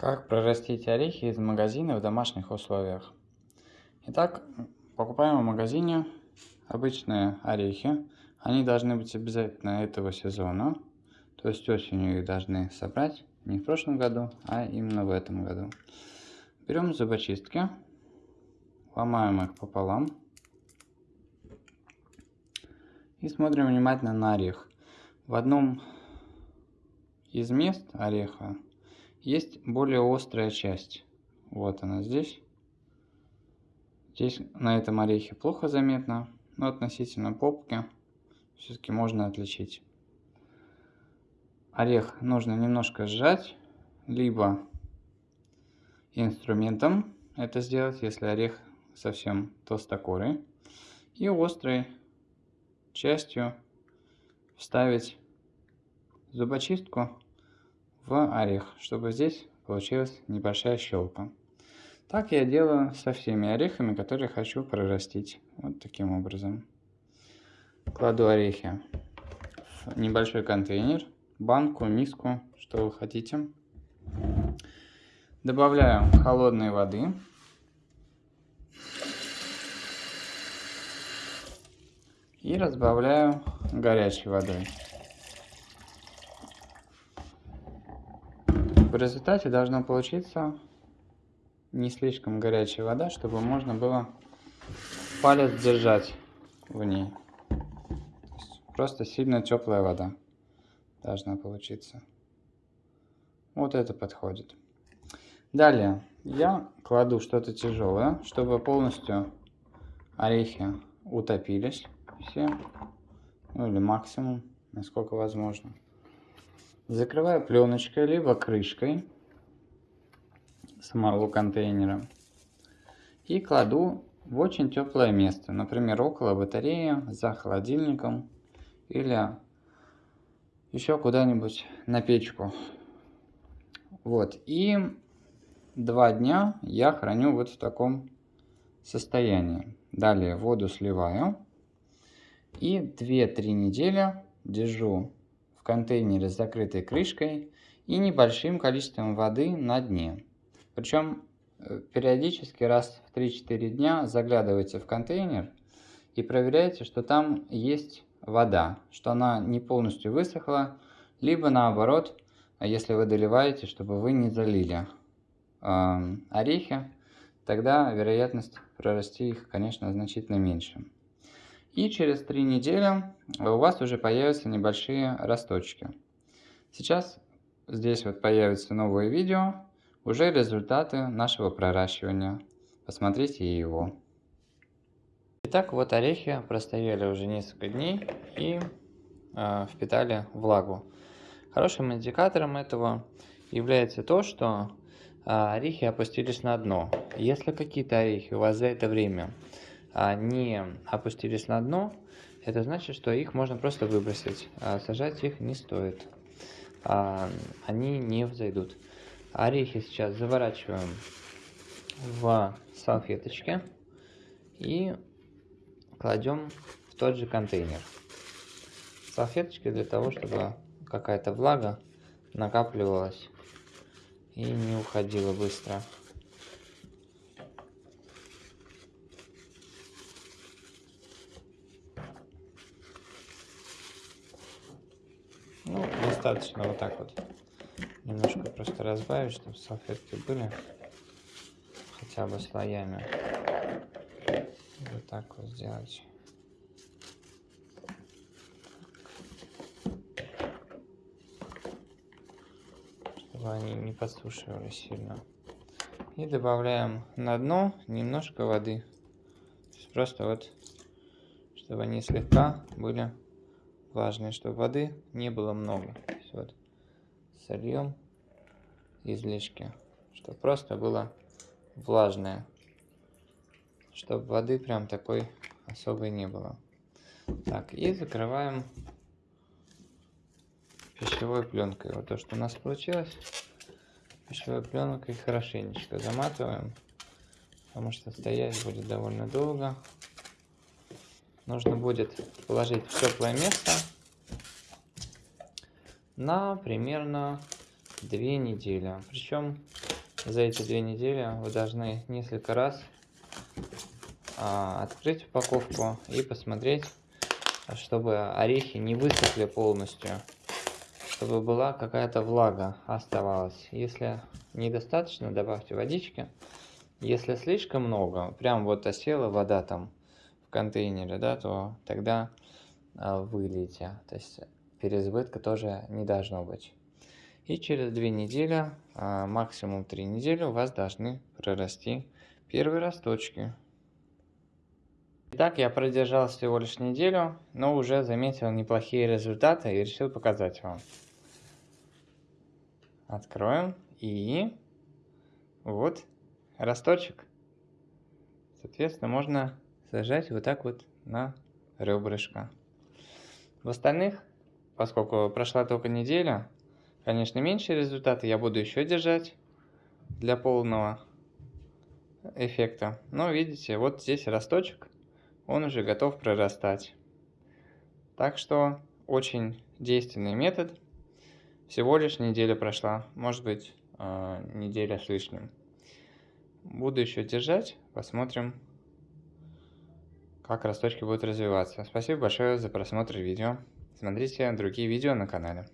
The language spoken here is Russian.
Как прорастить орехи из магазина в домашних условиях? Итак, покупаем в магазине обычные орехи. Они должны быть обязательно этого сезона. То есть осенью их должны собрать. Не в прошлом году, а именно в этом году. Берем зубочистки, ломаем их пополам. И смотрим внимательно на орех. В одном из мест ореха есть более острая часть. Вот она здесь. Здесь на этом орехе плохо заметно, но относительно попки все-таки можно отличить. Орех нужно немножко сжать, либо инструментом это сделать, если орех совсем толстокорый. И острой частью вставить зубочистку в орех, чтобы здесь получилась небольшая щелка. Так я делаю со всеми орехами, которые хочу прорастить. Вот таким образом. Кладу орехи в небольшой контейнер, банку, миску, что вы хотите. Добавляю холодной воды. И разбавляю горячей водой. В результате должна получиться не слишком горячая вода, чтобы можно было палец держать в ней. Просто сильно теплая вода должна получиться. Вот это подходит. Далее я кладу что-то тяжелое, чтобы полностью орехи утопились все, ну или максимум, насколько возможно. Закрываю пленочкой, либо крышкой самого контейнера. И кладу в очень теплое место, например, около батареи, за холодильником или еще куда-нибудь на печку. Вот, и два дня я храню вот в таком состоянии. Далее воду сливаю и 2-3 недели держу в контейнере с закрытой крышкой и небольшим количеством воды на дне. Причем э, периодически раз в 3-4 дня заглядывайте в контейнер и проверяйте, что там есть вода, что она не полностью высохла, либо наоборот, если вы доливаете, чтобы вы не залили э, орехи, тогда вероятность прорасти их, конечно, значительно меньше. И через три недели у вас уже появятся небольшие росточки. Сейчас здесь вот появится новое видео, уже результаты нашего проращивания. Посмотрите его. Итак, вот орехи простояли уже несколько дней и э, впитали влагу. Хорошим индикатором этого является то, что э, орехи опустились на дно. Если какие-то орехи у вас за это время не опустились на дно, это значит, что их можно просто выбросить. А сажать их не стоит. А, они не взойдут. Орехи сейчас заворачиваем в салфеточки и кладем в тот же контейнер. Салфеточки для того, чтобы какая-то влага накапливалась и не уходила быстро. Ну, достаточно вот так вот. Немножко просто разбавить, чтобы салфетки были хотя бы слоями. Вот так вот сделать. Чтобы они не подсушивали сильно. И добавляем на дно немножко воды. Просто вот, чтобы они слегка были влажные, чтобы воды не было много. вот сольем излишки, чтобы просто было влажное, чтобы воды прям такой особой не было. Так, и закрываем пищевой пленкой. Вот то, что у нас получилось, пищевой пленкой хорошенечко заматываем, потому что стоять будет довольно долго нужно будет положить в теплое место на примерно две недели. Причем за эти две недели вы должны несколько раз а, открыть упаковку и посмотреть, чтобы орехи не высохли полностью, чтобы была какая-то влага оставалась. Если недостаточно, добавьте водички. Если слишком много, прям вот осела вода там контейнере, да, то тогда а, вылейте. То есть переизбытка тоже не должно быть. И через две недели, а, максимум три недели у вас должны прорасти первые росточки. Итак, я продержал всего лишь неделю, но уже заметил неплохие результаты и решил показать вам. Откроем и вот росточек. Соответственно, можно сажать вот так вот на ребрышко. В остальных, поскольку прошла только неделя, конечно, меньше результаты я буду еще держать для полного эффекта. Но видите, вот здесь росточек он уже готов прорастать. Так что очень действенный метод. Всего лишь неделя прошла, может быть э, неделя с лишним. Буду еще держать, посмотрим, как росточки будут развиваться. Спасибо большое за просмотр видео. Смотрите другие видео на канале.